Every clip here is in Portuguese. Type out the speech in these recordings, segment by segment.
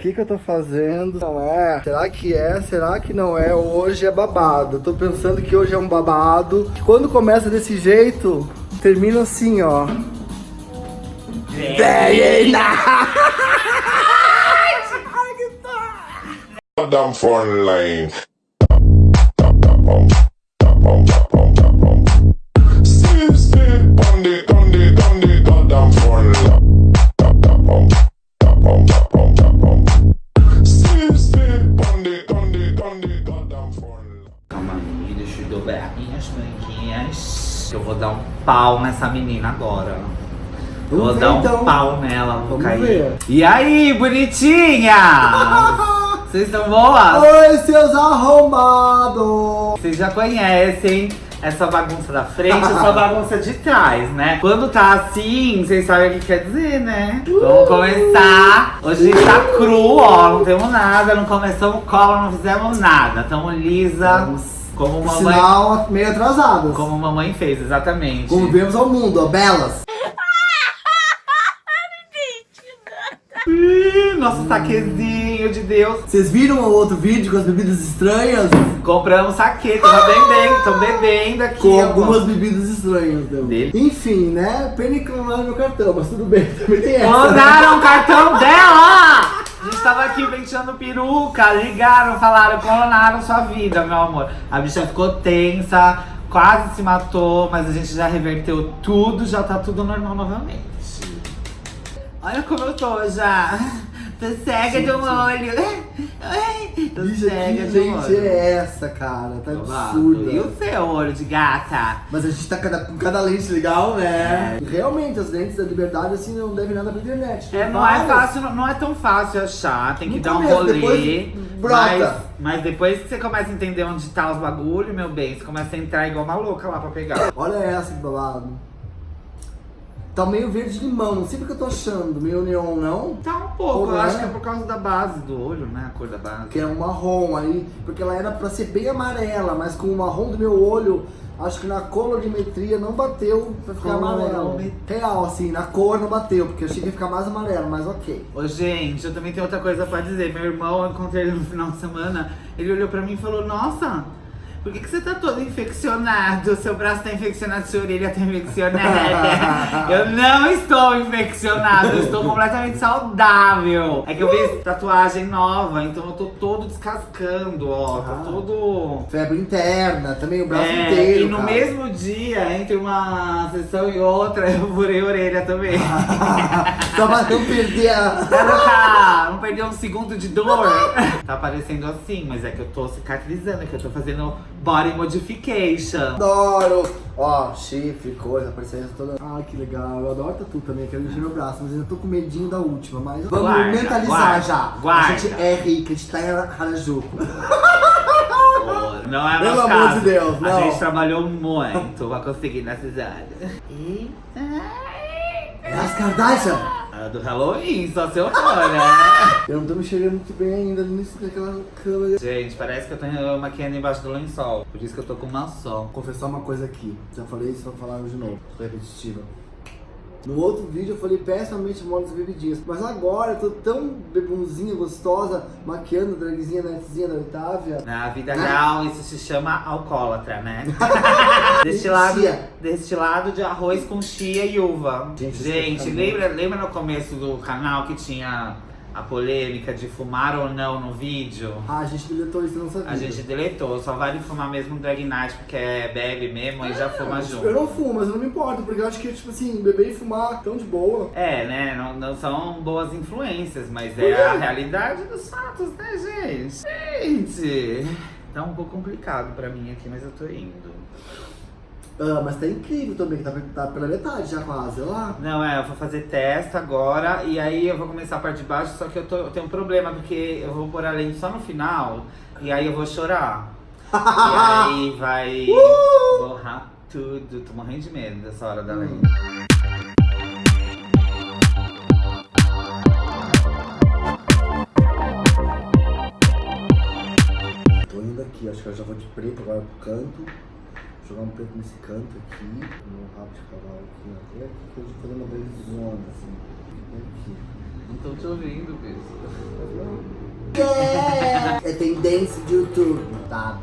que que eu tô fazendo? Não é? Será que é? Será que não é? Hoje é babado. Eu tô pensando que hoje é um babado. Quando começa desse jeito, termina assim, ó. Venha! Damn phone pau nessa menina agora. Vamos vou ver, dar um então. pau nela, vou Vamos cair. ver. E aí, bonitinha? Vocês estão boas? Oi, seus arrombados! Vocês já conhecem essa bagunça da frente essa bagunça de trás, né? Quando tá assim, vocês sabem o que quer dizer, né? Vamos começar. Hoje a gente tá cru, ó. Não temos nada, não começamos cola, não fizemos nada. Tamo lisa, como mamãe, Sinal meio atrasadas. como mamãe fez, exatamente. Como vemos ao mundo, ó, belas. Nosso saquezinho de Deus. Vocês viram o outro vídeo com as bebidas estranhas? Compramos saque, tamo bebendo, tamo bebendo aqui. Com ó. algumas bebidas estranhas, né? Dele. Enfim, né? Pena que não era meu cartão, mas tudo bem, também tem essa. né? Mandaram o cartão dela! A gente tava aqui penteando peruca, ligaram, falaram, clonaram sua vida, meu amor. A bicha ficou tensa, quase se matou, mas a gente já reverteu tudo, já tá tudo normal novamente. Olha como eu tô já. Tô cega de um olho. Tô Bicha, cega que de um gente olho. é essa, cara? Tá Babado. absurda. E o seu olho de gata? Mas a gente tá cada- com cada lente legal, né? É. Realmente, as lentes da liberdade, assim, não devem nada pra internet. É, não é várias. fácil, não- não é tão fácil achar, tem que No dar um começo, rolê. depois. Mas, mas depois que você começa a entender onde tá os bagulho, meu bem, você começa a entrar igual uma louca lá pra pegar. Olha essa que babado. Tá meio verde limão, não sei porque eu tô achando. Meio neon, não? Tá um pouco, Pô, eu é? acho que é por causa da base do olho, né? A cor da base. Que é um marrom aí, porque ela era pra ser bem amarela, mas com o marrom do meu olho, acho que na colorimetria não bateu pra ficar amarelo. Real, assim, na cor não bateu, porque eu achei que ia ficar mais amarelo, mas ok. Ô, gente, eu também tenho outra coisa pra dizer. Meu irmão, eu encontrei ele no final de semana, ele olhou pra mim e falou, nossa, por que, que você tá todo infeccionado? Seu braço tá infeccionado, sua orelha tá infeccionada. eu não estou infeccionado, eu estou completamente saudável. É que eu fiz tatuagem nova, então eu tô todo descascando, ó. Tá Ah. todo... Febre interna, também o braço É, inteiro. e no cara. mesmo dia, entre uma sessão e outra, eu furei a orelha também. Só pra não perder a. Pra não, tá- não perder um segundo de dor. Tá parecendo assim, mas é que eu tô cicatrizando, é que eu tô fazendo body modification. Adoro! Ó, chifre, coisa, aparecendo toda. Ai, que legal. Eu adoro tatu também, quero mexer meu braço, mas ainda tô com medinho da última. Mas vamos Guarda, mentalizar guarda, já. guarda. A gente é rica, a gente tá em Harajuku. Não é Pelo nosso amor caso. de Deus, A não. gente trabalhou muito pra conseguir nessa cidade. Eita. É as Kardashian! A do Halloween, só se eu for, né? Eu não tô me enxergando muito bem ainda nisso daquela câmera. Gente, parece que eu tô maquiando embaixo do lençol. Por isso que eu tô com uma só. Vou confessar uma coisa aqui. Já falei isso, vou falar de novo. Repetitiva. No outro vídeo eu falei pessimamente mal das bebidinhas. Mas agora eu tô tão bebunzinha, gostosa, maquiando dragzinha netzinha da Otávia. Na vida real, isso se chama alcoólatra, né? destilado, destilado de arroz com chia e uva. Gente, Gente, é lembra, lembra no começo do canal que tinha a polêmica de fumar ou não no vídeo? Ah, a gente deletou isso, eu não sabia. A gente deletou, só vale fumar mesmo Drag Night, porque é bebe mesmo e já fuma junto. Eu não fumo, mas eu não me importo, porque eu acho que, tipo assim, beber e fumar tão de boa. É, né? Não, não são boas influências, mas é quê? a realidade dos fatos, né, gente? Gente, tá um pouco complicado pra mim aqui, mas eu tô indo. Ah, mas tá incrível também, que tá, tá pela metade já quase, lá. Não, é, eu vou fazer teste agora e aí eu vou começar a parte de baixo, só que eu, tô, eu tenho um problema, porque eu vou pôr a lente só no final e aí eu vou chorar. e aí vai borrar tudo. Tô morrendo de medo dessa hora da lente. Tô indo aqui, acho que eu já vou de preto agora pro canto. Jogar um preto nesse canto aqui, no rabo de cavalo aqui, até aqui, que eu vou fazer uma belezona, assim. Até aqui. Não tô te ouvindo, Pedro. É, é tendência de YouTube, tá?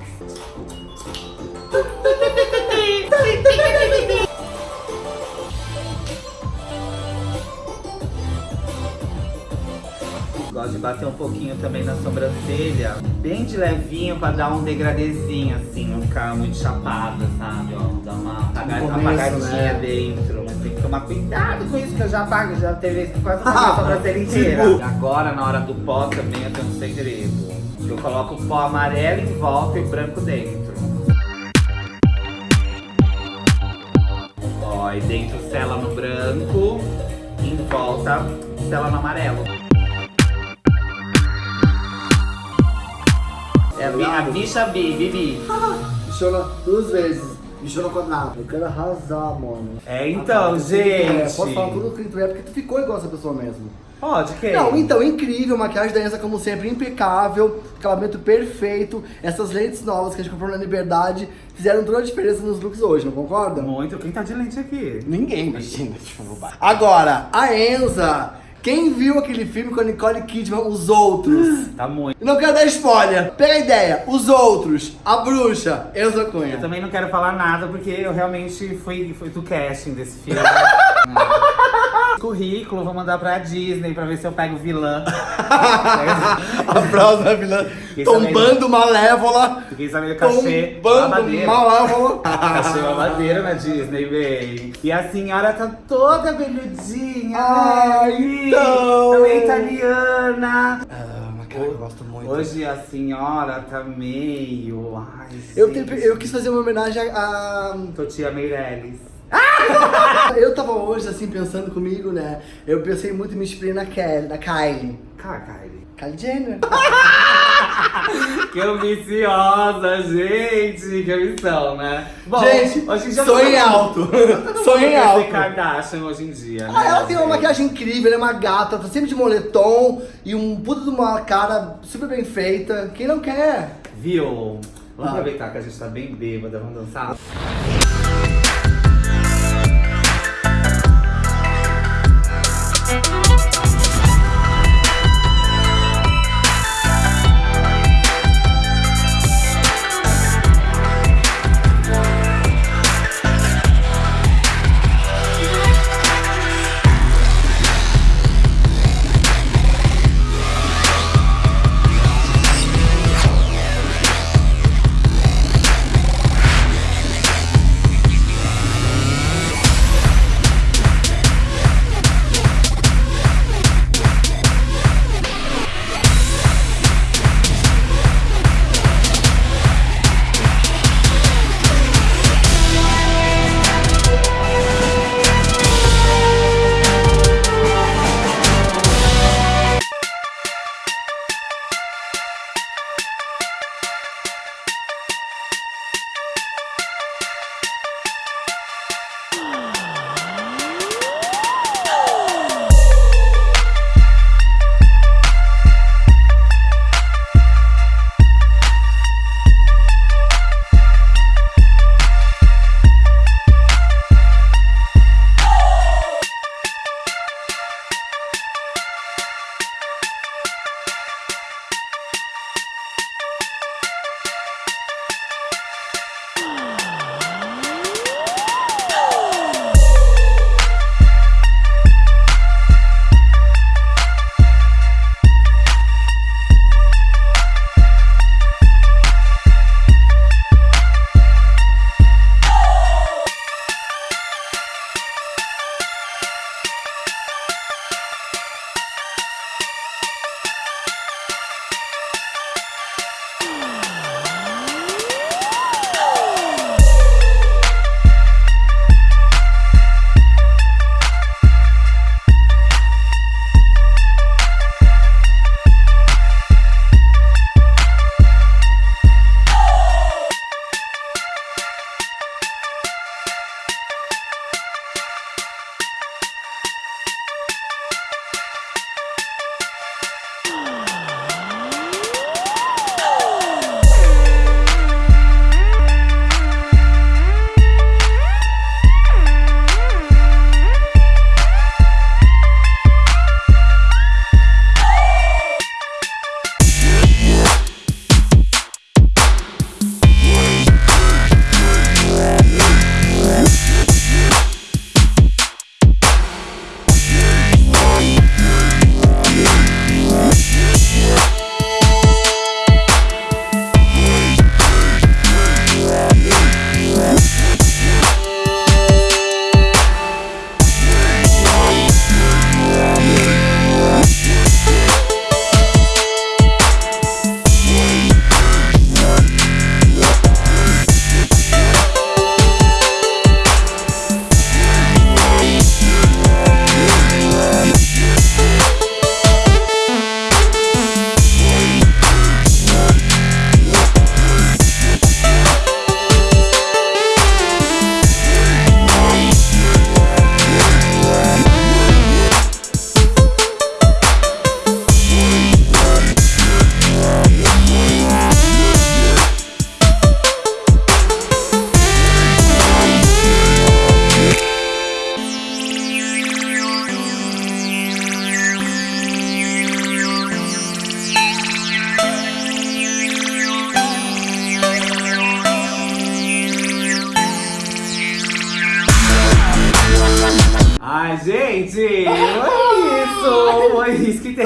Gosto de bater um pouquinho também na sobrancelha. Bem de levinho pra dar um degradezinho, assim, não ficar muito chapada, sabe? Ó, dar uma apaga- começo, apagadinha né? dentro. Mas tem que tomar cuidado com isso, que eu já apago, já teve vezes que quase apaguei a sobrancelha inteira. E agora, na hora do pó, também eu tenho um segredo. Eu coloco o pó amarelo em volta e branco dentro. Ó, e dentro sela no branco, em volta sela no amarelo. É a, bi- a bicha bi, bibi. Bichona duas vezes. Bichona quadrada. Eu quero arrasar, mano. É então, É, gente. pode falar tudo o que tu é, porque tu ficou igual essa pessoa mesmo. Pode, que? Não, então, incrível, maquiagem da Enza, como sempre, impecável, acabamento perfeito. Essas lentes novas que a gente comprou na Liberdade fizeram toda a diferença nos looks hoje, não concorda? Muito. Quem tá de lente aqui? Ninguém, imagina. Agora, a Enza, quem viu aquele filme com a Nicole Kidman, Os Outros? Tá muito. Não quero dar spoiler. Pega a ideia. Os Outros, a bruxa, Enza Eu Cunha. também não quero falar nada porque eu realmente fui, fui do casting desse filme. Currículo, vou mandar pra Disney pra ver se eu pego vilã. a próxima vilã Quem tombando malévola. Fiquei sabendo cachê Tombando malévola. Cachê babadeiro na Disney, véi. E a senhora tá toda beludinha, Ai, né? então. Também italiana. Ah, cara eu gosto muito. Hoje a senhora tá meio... Ai, Eu, gente. eu quis fazer uma homenagem a- Totia Meirelles. Eu tava hoje, assim, pensando comigo, né? Eu pensei muito em me inspirar na Kelly, na Kylie. Cara, Kylie. Kylie Jenner. Que ambiciosa, gente! Que ambição, né? Bom, Gente, hoje em dia sonho em alto. Sonho em alto. Kardashian hoje em dia, né? Ah, ela tem uma maquiagem incrível, ela é uma gata, tá sempre de moletom e um puta de uma cara super bem feita. Quem não quer? Viu? Vamos Ah. aproveitar que a gente tá bem bêbada, vamos dançar?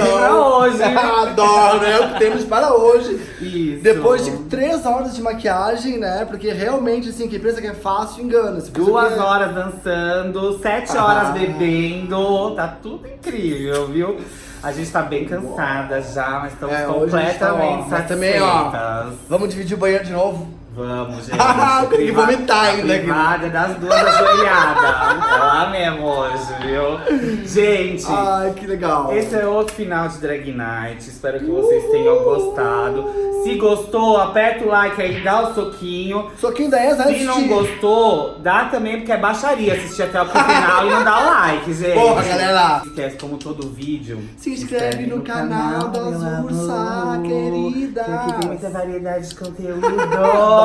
Pra hoje. Adoro, é o que temos para hoje. Isso. Depois de três horas de maquiagem, né? Porque realmente, assim, quem pensa que é fácil, engana. Se Duas que é- horas dançando, sete Ah. horas bebendo, tá tudo incrível, viu? A gente tá bem cansada já, mas estamos É, gente tá, ó, completamente mas também, ó. Vamos dividir o banheiro de novo? Vamos, gente. Ah, tem que Priva- vomitar ainda privada das duas ajoelhadas. é lá mesmo hoje, viu? Gente, Ai, que legal. esse é outro final de Drag Night. Espero que vocês tenham gostado. Se gostou, aperta o like aí, dá o soquinho. Soquinho da Enza antes Se não gostou, dá também, porque é baixaria assistir até o final e não dá o like, gente. Porra, galera. Esquece, como todo vídeo. Se inscreve no canal das meu Ursa, amor, queridas. Que aqui tem muita variedade de conteúdo.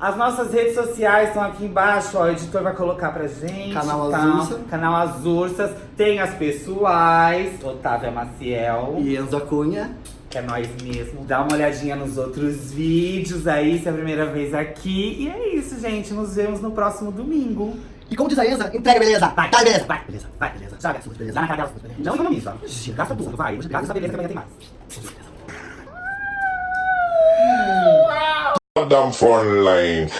As nossas redes sociais estão aqui embaixo, ó. O editor vai colocar pra gente. Canal tá? Azursa. Canal As Ursas. Tem as pessoais. Otávia Maciel. E Enzo Cunha. Que é nós mesmo. Dá uma olhadinha nos outros vídeos aí, se é a primeira vez aqui. E é isso, gente. Nos vemos no próximo domingo. E como diz a Enza, entrega, beleza. Vai, Tá, beleza. vai, beleza, vai, beleza. Joga, beleza. Dá na cara dela, beleza. Não economiza. Gasta tudo, vai. Gasta essa beleza que amanhã tem mais. Goddamn front line.